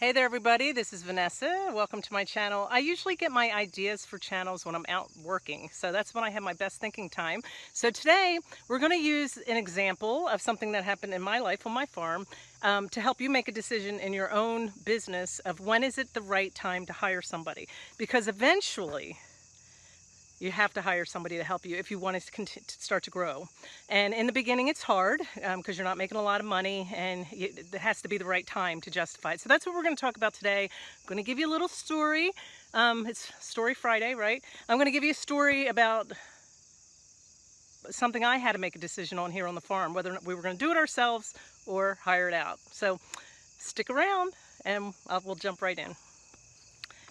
Hey there everybody, this is Vanessa. Welcome to my channel. I usually get my ideas for channels when I'm out working, so that's when I have my best thinking time. So today we're going to use an example of something that happened in my life on my farm um, to help you make a decision in your own business of when is it the right time to hire somebody. Because eventually, you have to hire somebody to help you if you want to, to start to grow. And in the beginning, it's hard because um, you're not making a lot of money and it has to be the right time to justify it. So that's what we're going to talk about today. I'm going to give you a little story. Um, it's Story Friday, right? I'm going to give you a story about something I had to make a decision on here on the farm, whether we were going to do it ourselves or hire it out. So stick around and I'll, we'll jump right in.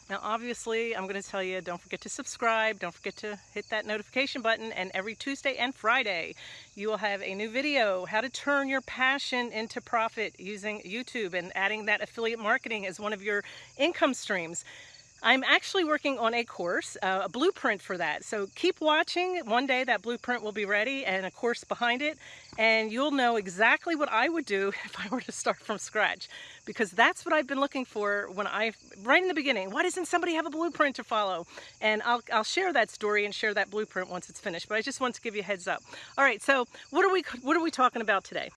Now obviously I'm going to tell you don't forget to subscribe, don't forget to hit that notification button and every Tuesday and Friday you will have a new video how to turn your passion into profit using YouTube and adding that affiliate marketing as one of your income streams. I'm actually working on a course, uh, a blueprint for that. So keep watching. One day that blueprint will be ready and a course behind it. And you'll know exactly what I would do if I were to start from scratch. Because that's what I've been looking for when I, right in the beginning, why doesn't somebody have a blueprint to follow? And I'll, I'll share that story and share that blueprint once it's finished. But I just want to give you a heads up. All right, so what are we, what are we talking about today?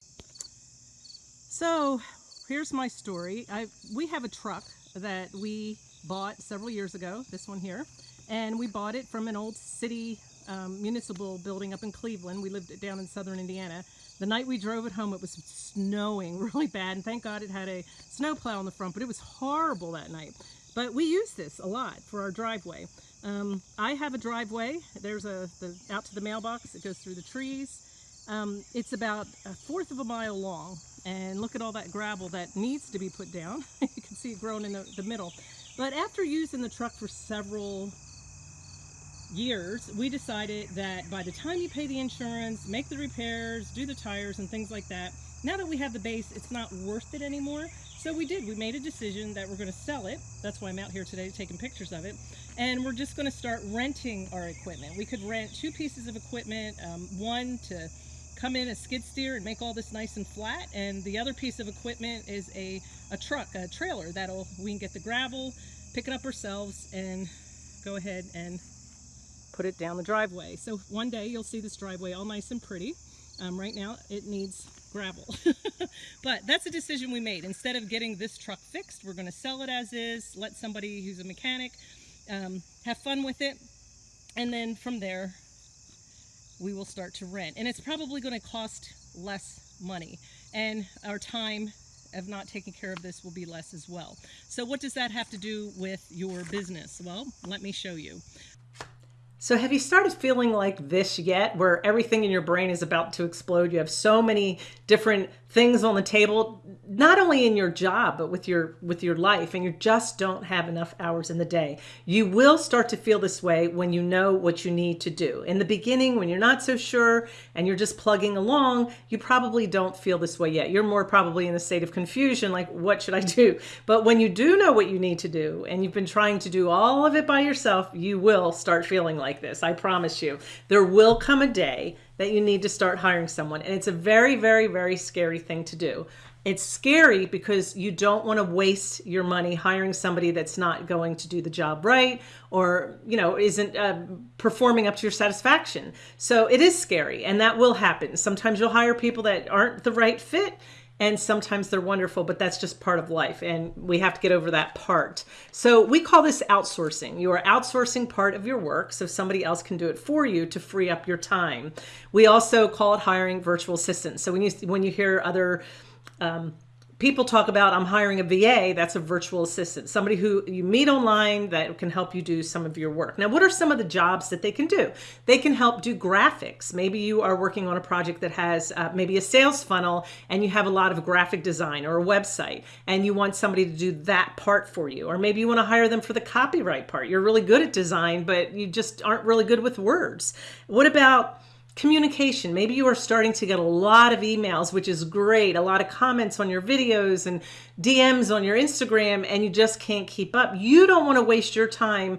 So here's my story. I, we have a truck that we bought several years ago, this one here, and we bought it from an old city um, municipal building up in Cleveland. We lived down in southern Indiana. The night we drove it home, it was snowing really bad, and thank God it had a snowplow on the front, but it was horrible that night. But we use this a lot for our driveway. Um, I have a driveway. There's a the, out to the mailbox. It goes through the trees. Um, it's about a fourth of a mile long, and look at all that gravel that needs to be put down. you can see it growing in the, the middle. But after using the truck for several years, we decided that by the time you pay the insurance, make the repairs, do the tires and things like that, now that we have the base, it's not worth it anymore. So we did, we made a decision that we're gonna sell it. That's why I'm out here today taking pictures of it. And we're just gonna start renting our equipment. We could rent two pieces of equipment, um, one to come in a skid steer and make all this nice and flat. And the other piece of equipment is a, a truck, a trailer that'll, we can get the gravel, pick it up ourselves and go ahead and put it down the driveway. So one day you'll see this driveway all nice and pretty. Um, right now it needs gravel. but that's a decision we made. Instead of getting this truck fixed, we're gonna sell it as is, let somebody who's a mechanic um, have fun with it. And then from there, we will start to rent. And it's probably going to cost less money. And our time of not taking care of this will be less as well. So what does that have to do with your business? Well, let me show you. So have you started feeling like this yet, where everything in your brain is about to explode? You have so many different things on the table, not only in your job, but with your with your life, and you just don't have enough hours in the day. You will start to feel this way when you know what you need to do. In the beginning, when you're not so sure and you're just plugging along, you probably don't feel this way yet. You're more probably in a state of confusion, like, what should I do? But when you do know what you need to do, and you've been trying to do all of it by yourself, you will start feeling like this. I promise you. There will come a day that you need to start hiring someone. And it's a very, very, very scary thing to do. It's scary because you don't want to waste your money hiring somebody that's not going to do the job right or, you know, isn't uh, performing up to your satisfaction. So it is scary and that will happen. Sometimes you'll hire people that aren't the right fit and sometimes they're wonderful, but that's just part of life and we have to get over that part. So we call this outsourcing. You are outsourcing part of your work so somebody else can do it for you to free up your time. We also call it hiring virtual assistants. So when you when you hear other um, people talk about I'm hiring a VA, that's a virtual assistant, somebody who you meet online that can help you do some of your work. Now, what are some of the jobs that they can do? They can help do graphics. Maybe you are working on a project that has uh, maybe a sales funnel and you have a lot of graphic design or a website and you want somebody to do that part for you. Or maybe you want to hire them for the copyright part. You're really good at design, but you just aren't really good with words. What about communication. Maybe you are starting to get a lot of emails, which is great, a lot of comments on your videos and DMs on your Instagram, and you just can't keep up. You don't want to waste your time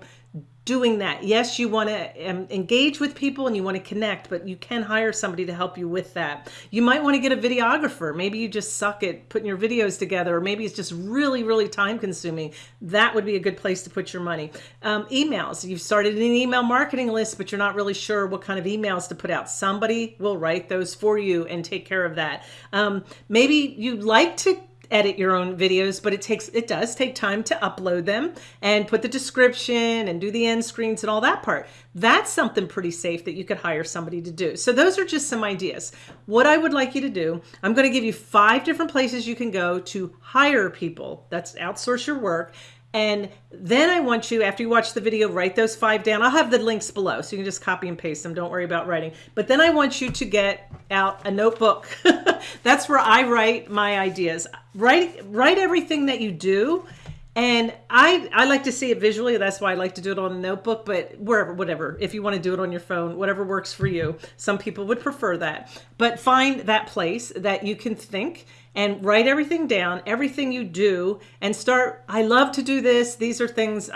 doing that. Yes, you want to um, engage with people and you want to connect, but you can hire somebody to help you with that. You might want to get a videographer. Maybe you just suck at putting your videos together, or maybe it's just really, really time consuming. That would be a good place to put your money. Um, emails. You've started an email marketing list, but you're not really sure what kind of emails to put out. Somebody will write those for you and take care of that. Um, maybe you'd like to edit your own videos, but it takes it does take time to upload them and put the description and do the end screens and all that part. That's something pretty safe that you could hire somebody to do. So those are just some ideas. What I would like you to do, I'm going to give you five different places you can go to hire people. That's outsource your work and then I want you, after you watch the video, write those five down. I'll have the links below, so you can just copy and paste them. Don't worry about writing. But then I want you to get out a notebook. That's where I write my ideas. Write, write everything that you do. And I, I like to see it visually. That's why I like to do it on a notebook, but wherever, whatever. If you want to do it on your phone, whatever works for you. Some people would prefer that. But find that place that you can think and write everything down, everything you do, and start. I love to do this. These are things uh,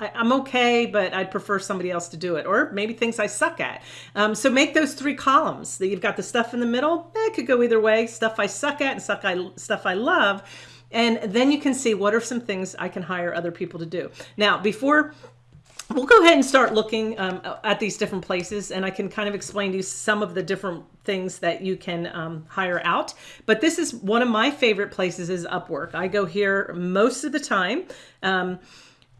I, am okay, but I'd prefer somebody else to do it, or maybe things I suck at. Um, so make those three columns. That you've got the stuff in the middle. Eh, it could go either way. Stuff I suck at and stuff I stuff I love. And then you can see what are some things I can hire other people to do. Now, before we'll go ahead and start looking um, at these different places and I can kind of explain to you some of the different things that you can um, hire out. But this is one of my favorite places is Upwork. I go here most of the time. Um,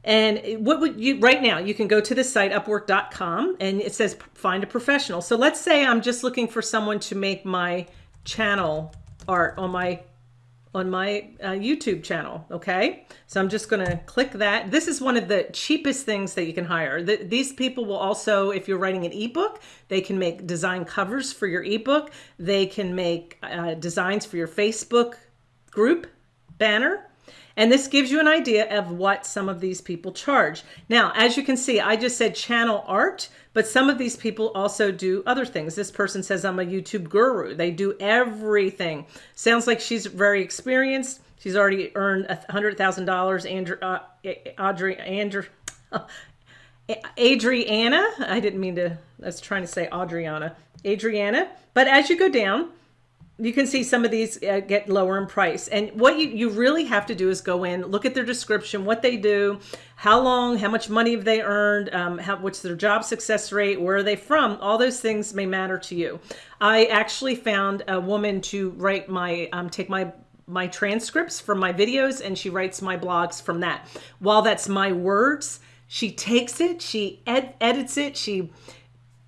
and what would you, right now, you can go to the site upwork.com and it says find a professional. So let's say I'm just looking for someone to make my channel art on my on my uh, YouTube channel. Okay. So I'm just going to click that. This is one of the cheapest things that you can hire. The, these people will also, if you're writing an ebook, they can make design covers for your ebook. They can make uh, designs for your Facebook group banner. And this gives you an idea of what some of these people charge. Now, as you can see, I just said channel art, but some of these people also do other things. This person says, I'm a YouTube guru. They do everything. Sounds like she's very experienced. She's already earned $100,000. Andrew, uh, Audrey, Andrew, Adriana. I didn't mean to, I was trying to say Adriana. Adriana. But as you go down, you can see some of these uh, get lower in price. And what you, you really have to do is go in, look at their description, what they do, how long, how much money have they earned, um, how, what's their job success rate, where are they from? All those things may matter to you. I actually found a woman to write my, um, take my my transcripts from my videos and she writes my blogs from that. While that's my words, she takes it, she ed edits it, she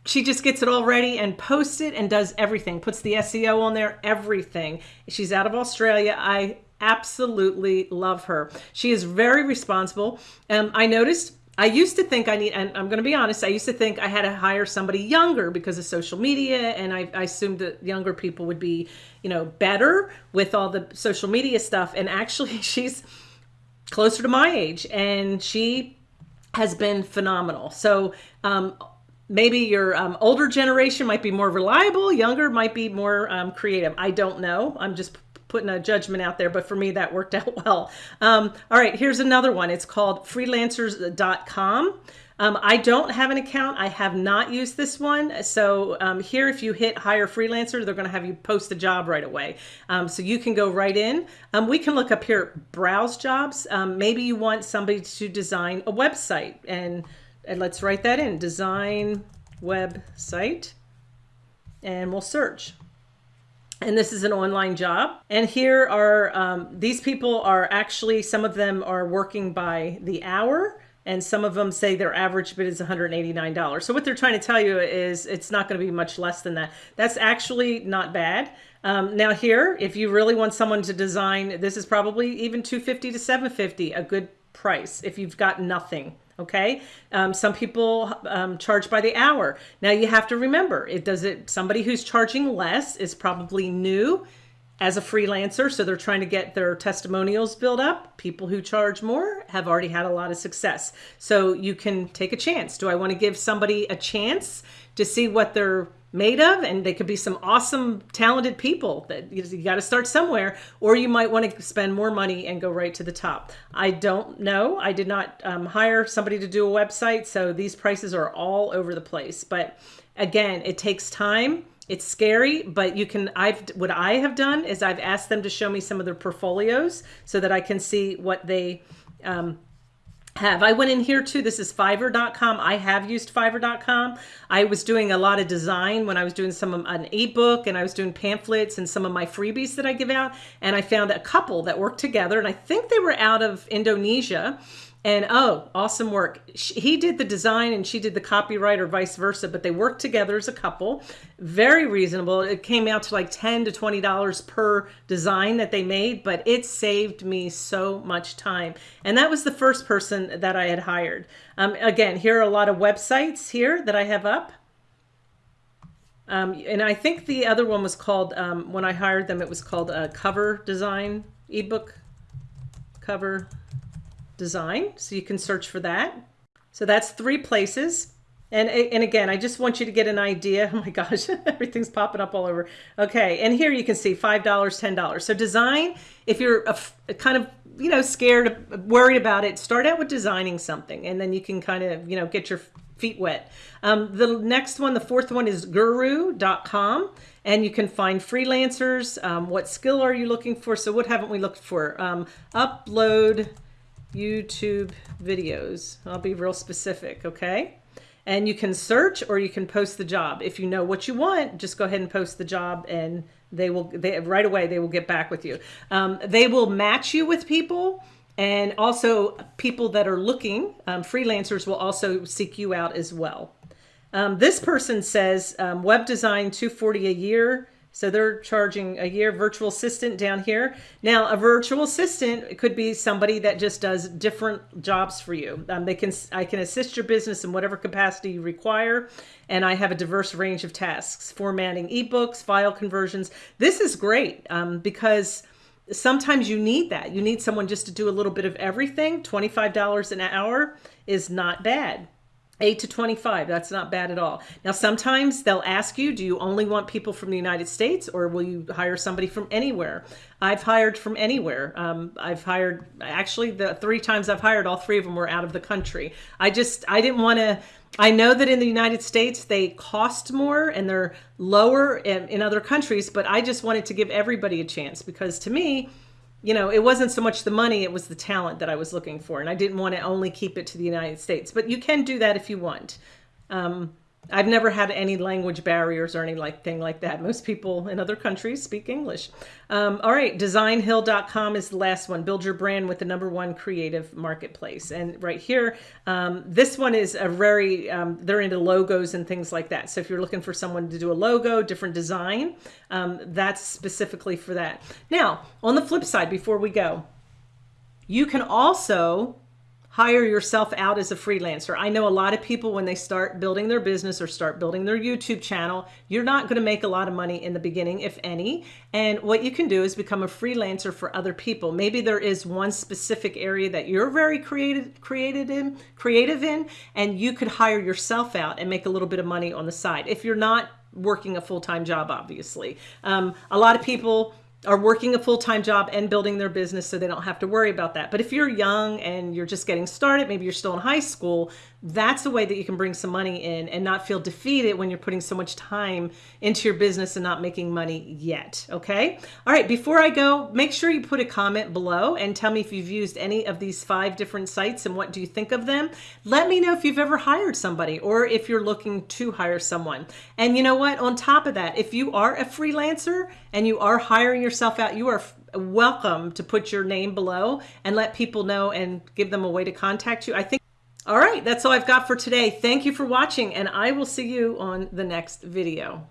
she just gets it all ready and posts it and does everything, puts the SEO on there, everything. She's out of Australia. I absolutely love her. She is very responsible. Um, I noticed I used to think I need, and I'm going to be honest, I used to think I had to hire somebody younger because of social media. And I, I, assumed that younger people would be, you know, better with all the social media stuff. And actually, she's closer to my age and she has been phenomenal. So, um, maybe your um, older generation might be more reliable, younger might be more um, creative. I don't know. I'm just putting a judgment out there, but for me, that worked out well. Um, all right, here's another one. It's called freelancers.com. Um, I don't have an account. I have not used this one. So um, here, if you hit hire freelancer, they're going to have you post a job right away. Um, so you can go right in. We can look up here, browse jobs. Maybe you want somebody to design a website and and let's write that in, design website, and we'll search. And this is an online job. And here are, um, these people are actually, some of them are working by the hour and some of them say their average bid is $189. So what they're trying to tell you is it's not going to be much less than that. That's actually not bad. Um, now here, if you really want someone to design, this is probably even 250 to 750, a good price if you've got nothing okay? Um, some people um, charge by the hour. Now you have to remember it does it somebody who's charging less is probably new as a freelancer so they're trying to get their testimonials built up. People who charge more have already had a lot of success. So you can take a chance. Do i want to give somebody a chance to see what their made of and they could be some awesome talented people that you, you got to start somewhere or you might want to spend more money and go right to the top. I don't know. I did not um, hire somebody to do a website so these prices are all over the place. But again it takes time. It's scary but you can i've what i have done is i've asked them to show me some of their portfolios so that i can see what they um, have. I went in here too. This is fiverr.com. I have used fiverr.com. I was doing a lot of design when I was doing some of an ebook and I was doing pamphlets and some of my freebies that I give out. And I found a couple that worked together and I think they were out of Indonesia and oh, awesome work. He did the design and she did the copyright or vice versa, but they worked together as a couple. Very reasonable. It came out to like 10 to $20 per design that they made, but it saved me so much time. And that was the first person that I had hired. Um, again, here are a lot of websites here that I have up. Um, and I think the other one was called, um, when I hired them, it was called a cover design ebook cover design. So you can search for that. So that's three places. And, and again, I just want you to get an idea. Oh my gosh, everything's popping up all over. Okay, and here you can see $5, $10. So design, if you're a, a kind of, you know, scared, worried about it, start out with designing something and then you can kind of, you know, get your feet wet. Um, the next one, the fourth one is guru.com and you can find freelancers. Um, what skill are you looking for? So what haven't we looked for? Um, upload YouTube videos. I'll be real specific, okay? And you can search or you can post the job. If you know what you want, just go ahead and post the job and they will, they right away, they will get back with you. Um, they will match you with people and also people that are looking, um, freelancers will also seek you out as well. Um, this person says um, web design 240 a year so they're charging a year virtual assistant down here. Now, a virtual assistant could be somebody that just does different jobs for you. Um, they can I can assist your business in whatever capacity you require. And I have a diverse range of tasks, formatting ebooks, file conversions. This is great um, because sometimes you need that. You need someone just to do a little bit of everything. $25 an hour is not bad. 8 to 25 that's not bad at all. Now sometimes they'll ask you do you only want people from the united states or will you hire somebody from anywhere? I've hired from anywhere. Um, i've hired actually the three times i've hired all three of them were out of the country. I just i didn't want to I know that in the United States they cost more and they're lower in, in other countries, but I just wanted to give everybody a chance because to me, you know, it wasn't so much the money, it was the talent that I was looking for. And I didn't want to only keep it to the United States, but you can do that if you want. Um, I've never had any language barriers or anything like thing like that. Most people in other countries speak English. Um, all right, designhill.com is the last one. Build your brand with the number one creative marketplace. And right here, um, this one is a very, um, they're into logos and things like that. So if you're looking for someone to do a logo, different design, um, that's specifically for that. Now, on the flip side, before we go, you can also hire yourself out as a freelancer. I know a lot of people when they start building their business or start building their YouTube channel, you're not going to make a lot of money in the beginning, if any. And what you can do is become a freelancer for other people. Maybe there is one specific area that you're very creative, created in, creative in, and you could hire yourself out and make a little bit of money on the side. If you're not working a full-time job, obviously. Um, a lot of people are working a full-time job and building their business so they don't have to worry about that. But if you're young and you're just getting started, maybe you're still in high school, that's a way that you can bring some money in and not feel defeated when you're putting so much time into your business and not making money yet. Okay. All right. Before I go, make sure you put a comment below and tell me if you've used any of these five different sites and what do you think of them. Let me know if you've ever hired somebody or if you're looking to hire someone. And you know what? On top of that, if you are a freelancer and you are hiring yourself out, you are welcome to put your name below and let people know and give them a way to contact you. I think all right, that's all I've got for today. Thank you for watching, and I will see you on the next video.